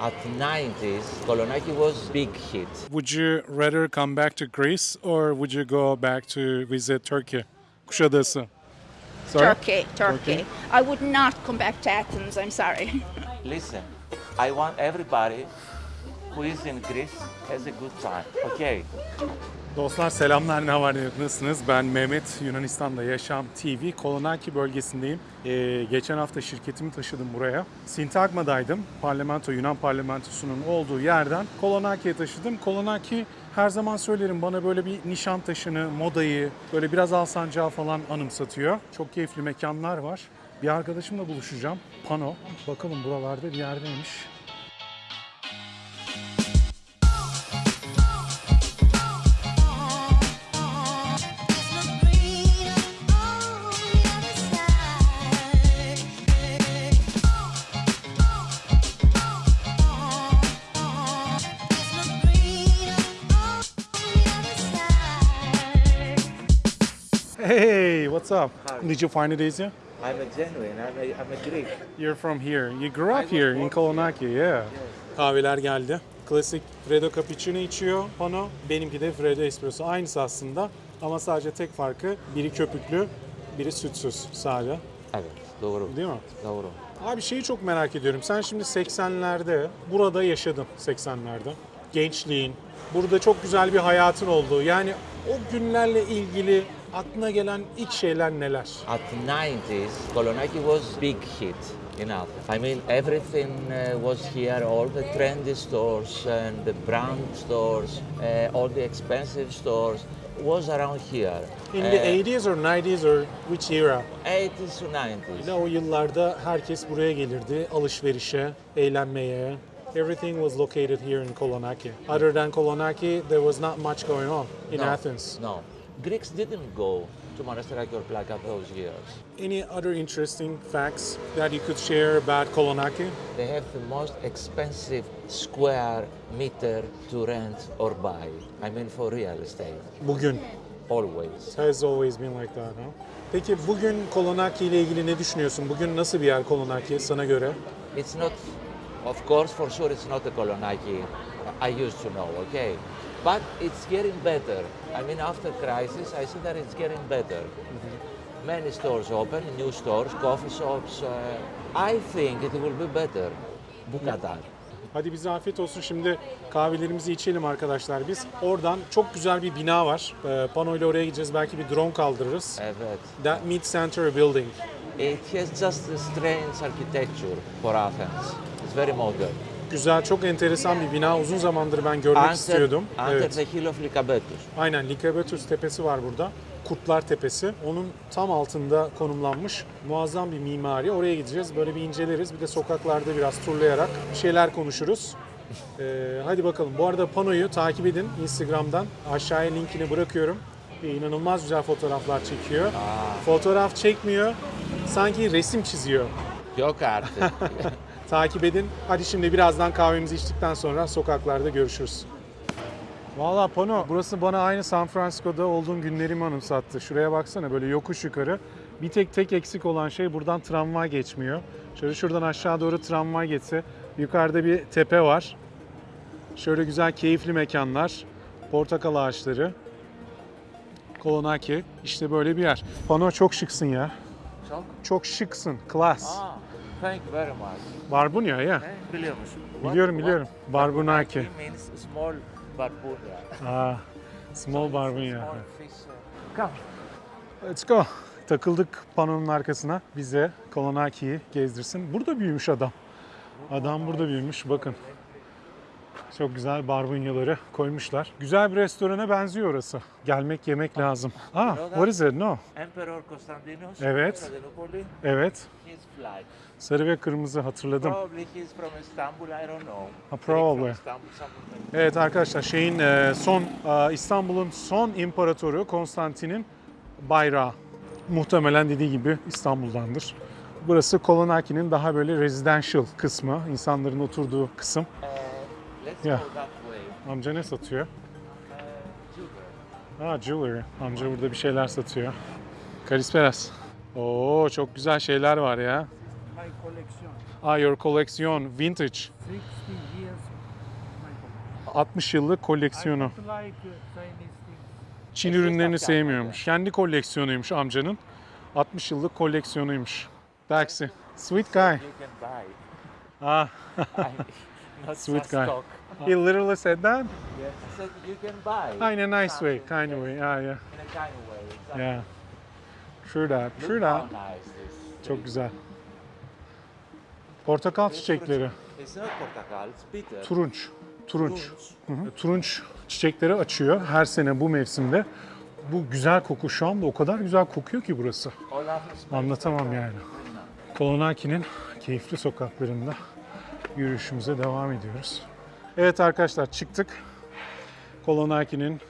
At 90s, Kolonaki was big hit. Would you rather come back to Greece or would you go back to visit Turkey? Kuşadası. Sorry? Turkey, Turkey. I would not come back to Athens, I'm sorry. Listen, I want everybody who is in Greece has a good time. Okay. Dostlar selamlar ne var ne yok nasılsınız? Ben Mehmet Yunanistan'da Yaşam TV Kolonaki bölgesindeyim. Ee, geçen hafta şirketimi taşıdım buraya. Sintagma'daydım. Parlamento, Yunan parlamentosunun olduğu yerden Kolonaki'ye taşıdım. Kolonaki her zaman söylerim bana böyle bir nişan taşını, modayı, böyle biraz Alsancağı falan anımsatıyor. Çok keyifli mekanlar var. Bir arkadaşımla buluşacağım. Pano. Bakalım buralarda bir yerdeymiş. Hey, what's up? Did you find it easy? I'm a genuine, I'm a, I'm a Greek. You're from here. You grew up here in Kolonaki, yeah. Kahveler geldi. Klasik Freddo Cappuccino içiyor Pano. Benimki de Freddo Espresso. Aynısı aslında ama sadece tek farkı biri köpüklü, biri sütsüz sade. Evet, doğru. Değil mi? Doğru. Abi şeyi çok merak ediyorum. Sen şimdi 80'lerde burada yaşadın 80'lerde. Gençliğin. Burada çok güzel bir hayatın oldu. Yani o günlerle ilgili aklına gelen ilk şeyler neler? At 90s, Kolonaki was big hit in Athens. I mean, everything uh, was here, all the trendy stores and the brand stores, uh, all the expensive stores was around here. In Uh, the 80s or 90s or which era? 80s to 90s. Yine o yıllarda herkes buraya gelirdi alışverişe, eğlenmeye. Everything was located here in Kolonaki. Other than Kolonaki, there was not much going on in no, Athens. No. Greeks didn't go to Monastiraki or Plaka those years. Any other interesting facts that you could share about Kolonaki? They have the most expensive square meter to rent or buy. I mean, for real estate, Bugün. always. Has always been like that, huh? Peki bugün Kolonaki ile ilgili ne düşünüyorsun? Bugün nasıl bir yer Kolonaki sana göre? It's not, of course, for sure, it's not the Kolonaki I used to know, okay? But it's getting better. I mean, after crisis, I see that it's getting better. Many stores open, new stores, coffee shops. Uh, I think it will be better. Bu kadar. Hadi bize afiyet olsun. Şimdi kahvelerimizi içelim arkadaşlar biz. Oradan çok güzel bir bina var. Ee, Pano ile oraya gideceğiz. Belki bir drone kaldırırız. Evet. That Meat Center Building. It has just a strange architecture for Athens. It's very modern. Güzel, çok enteresan bir bina. Uzun zamandır ben görmek Under, istiyordum. under Evet. the hill of Lycabettus. Aynen Likabetus Tepesi var burada. Kurtlar Tepesi. Onun tam altında konumlanmış muazzam bir mimari. Oraya gideceğiz. Böyle bir inceleriz. Bir de sokaklarda biraz turlayarak bir şeyler konuşuruz. Ee, hadi bakalım. Bu arada Pano'yu takip edin Instagram'dan. Aşağıya linkini bırakıyorum. Ee, inanılmaz güzel fotoğraflar çekiyor. Fotoğraf çekmiyor. Sanki resim çiziyor. Yok artık. Takip edin. Hadi şimdi birazdan kahvemizi içtikten sonra sokaklarda görüşürüz. Valla Pano, burası bana aynı San Francisco'da olduğum günlerimi anımsattı. Şuraya baksana böyle yokuş yukarı. Bir tek tek eksik olan şey buradan tramvay geçmiyor. Şöyle şuradan aşağı doğru tramvay geçse. Yukarıda bir tepe var. Şöyle güzel keyifli mekanlar. Portakal ağaçları. Kolonaki. İşte böyle bir yer. Pano çok şıksın ya. Çok. Çok şıksın. Class. Ah, thank you very much. Barbunya ya. Eh, biliyor musun? Biliyorum, biliyorum. Barbunaki. means small barbunya. Aa, small barbunya. Small fish. uh, Come. Let's go. Takıldık panonun arkasına. Bize Kolonaki'yi gezdirsin. Burada büyümüş adam. Adam burada büyümüş. Bakın. Çok güzel barbunyaları koymuşlar. Güzel bir restorana benziyor orası. Gelmek yemek lazım. Ah, what is it? No. Emperor Constantinos. Evet. Evet. Sarı ve kırmızı hatırladım. Probably he's from Istanbul, I don't know. Ha, probably. Evet arkadaşlar şeyin e, son e, İstanbul'un son imparatoru Konstantin'in bayrağı. Muhtemelen dediği gibi İstanbul'dandır. Burası Kolonaki'nin daha böyle residential kısmı, insanların oturduğu kısım. Uh, let's Yeah. go that way. Amca ne satıyor? Uh. Aa jewelry. Amca burada bir şeyler satıyor. Kalisperas. Oo çok güzel şeyler var ya. my collection. Ah, your collection, vintage. 60 years. my 60 yıllık koleksiyonu. uh, Chinese things. Çin ürünlerini sevmiyormuş. Kendi koleksiyonuymuş amcanın. 60 yıllık koleksiyonuymuş. Taxi. Sweet guy. Ah, not Sweet guy. talk. he literally said that. Yes. I said you can buy. Ah, in a nice way, kind of way. Ah, yeah. In a kind of way. Exactly. Yeah. True that, true that. nice this Çok güzel. Portakal çiçekleri. It's not portakal, it's bitter. Turunç. Turunç. Turunç. Hı hı. Turunç çiçekleri açıyor her sene bu mevsimde. Bu güzel koku şu anda o kadar güzel kokuyor ki burası. Anlatamam yani. Kolonaki'nin keyifli sokaklarında yürüyüşümüze devam ediyoruz. Evet arkadaşlar çıktık. Kolonaki'nin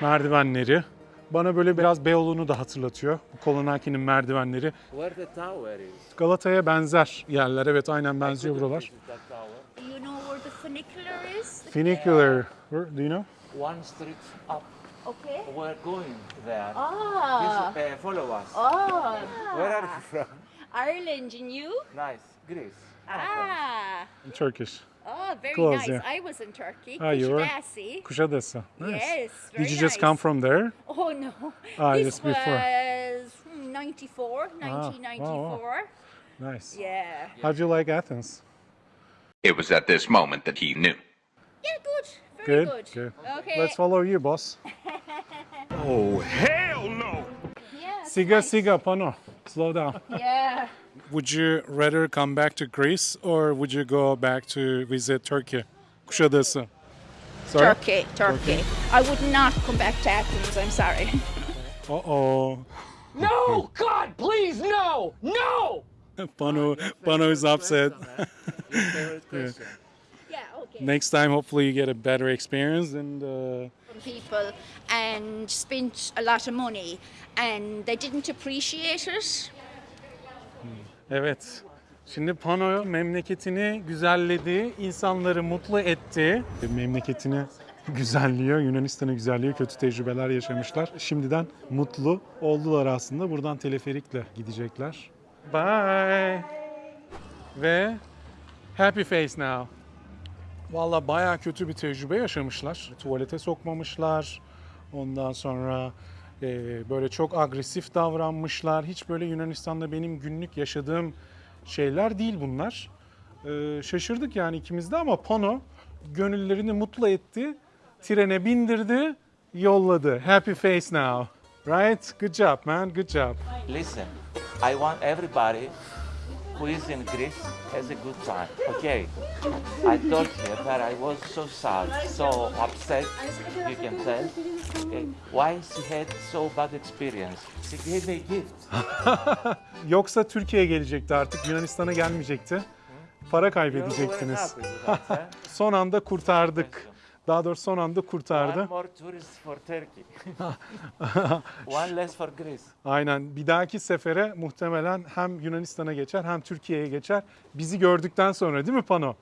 merdivenleri. Bana böyle biraz Beyoğlu'nu da hatırlatıyor. Bu Kolonaki'nin merdivenleri. Where the tower is. Galata'ya benzer yerler. Evet aynen benziyor buralar. tower. You know where the funicular is? Funicular. Where- Do you know? One street up. Okay. We're going there. Ah. Please, uh, follow us. Oh. Where are you from? Ireland and you? Nice, Greece. Ah. In Turkish. Oh, very Close, nice. yeah. I was in Turkey. Ah, you were? Kuşadası. Kuşadası. Nice. Yes, Did you just come from there? Oh no. Ah, this just before. was hmm, 94, wow, 1994. Nice. Yeah. How'd you like Athens? It was at this moment that he knew. Yeah, good. Very Good. good. Good. Okay. Let's follow you, boss. Oh, hell no! yeah, Siga, nice. siga, pano. Slow down. Yeah. Would you rather come back to Greece or would you go back to visit Turkey? Kuşadası. Sorry? Turkey, Turkey. I would not come back to Athens. I'm sorry. Uh-oh. No! God, please, no! No! Pano, Pano is upset. Favorite yeah. Okay. Next time, hopefully you get a better experience and uh, People and spent a lot of money, and they didn't appreciate it. Evet. Şimdi Pano memleketini güzelledi, insanları mutlu etti. Memleketini güzelliyor, Yunanistan'ı güzelliyor, kötü tecrübeler yaşamışlar. Şimdiden mutlu oldular aslında. Buradan teleferikle gidecekler. Bye. Ve happy face now. Valla bayağı kötü bir tecrübe yaşamışlar. Tuvalete sokmamışlar. Ondan sonra böyle çok agresif davranmışlar. Hiç böyle Yunanistan'da benim günlük yaşadığım şeyler değil bunlar. E, şaşırdık yani ikimiz de ama Pano gönüllerini mutlu etti. Trene bindirdi, yolladı. Happy face now. Right? Good job man, good job. Listen, I want everybody who is in Greece has a good time, okay? I told her that I was so sad, so upset, you can tell. Okay? Why she had so bad experience? She gave me a gift. Yoksa Türkiye'ye gelecekti artık, Yunanistan'a gelmeyecekti. Para kaybedecektiniz. Son anda kurtardık. Daha doğrusu son anda One kurtardı. more tourist for Turkey. One less for Greece. Aynen. Bir dahaki sefere muhtemelen hem Yunanistan'a geçer hem Türkiye'ye geçer. Bizi gördükten sonra değil mi Pano?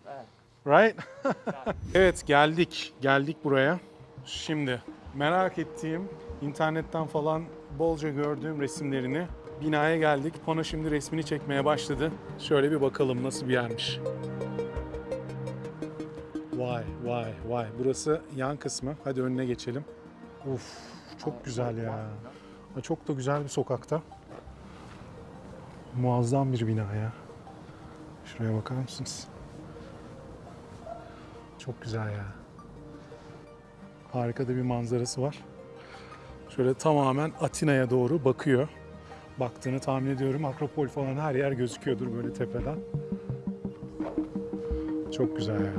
Right? evet geldik. Geldik buraya. Şimdi merak ettiğim, internetten falan bolca gördüğüm resimlerini binaya geldik. Pano şimdi resmini çekmeye başladı. Şöyle bir bakalım nasıl bir yermiş. Vay vay vay. Burası yan kısmı. Hadi önüne geçelim. Uf çok güzel ya. Çok da güzel bir sokakta. Muazzam bir bina ya. Şuraya bakar mısınız? Çok güzel ya. Harika da bir manzarası var. Şöyle tamamen Atina'ya doğru bakıyor. Baktığını tahmin ediyorum. Akropol falan her yer gözüküyordur böyle tepeden. Çok güzel ya.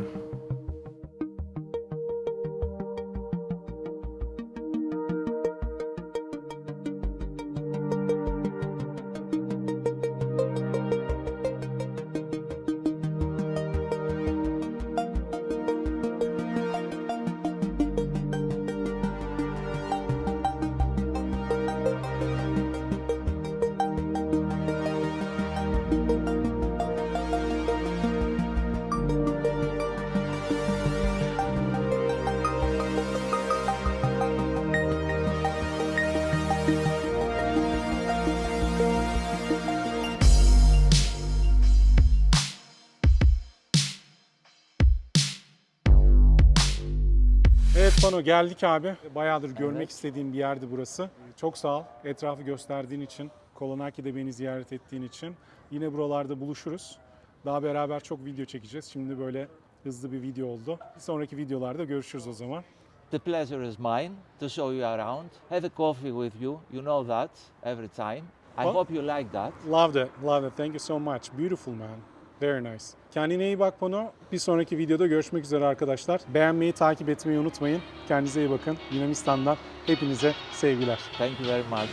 Evet Pano geldik abi. Bayağıdır görmek istediğim bir yerdi burası. Çok sağ ol. Etrafı gösterdiğin için, Kolonaki'de beni ziyaret ettiğin için. Yine buralarda buluşuruz. Daha beraber çok video çekeceğiz. Şimdi böyle hızlı bir video oldu. Bir sonraki videolarda görüşürüz o zaman. The pleasure is mine to show you around. Have a coffee with you. You know that every time. I hope you like that. Loved it, loved it. Thank you so much. Beautiful man. Very nice. Kendine iyi bak Pano. Bir sonraki videoda görüşmek üzere arkadaşlar. Beğenmeyi, takip etmeyi unutmayın. Kendinize iyi bakın. Yunanistan'dan hepinize sevgiler. Thank you very much.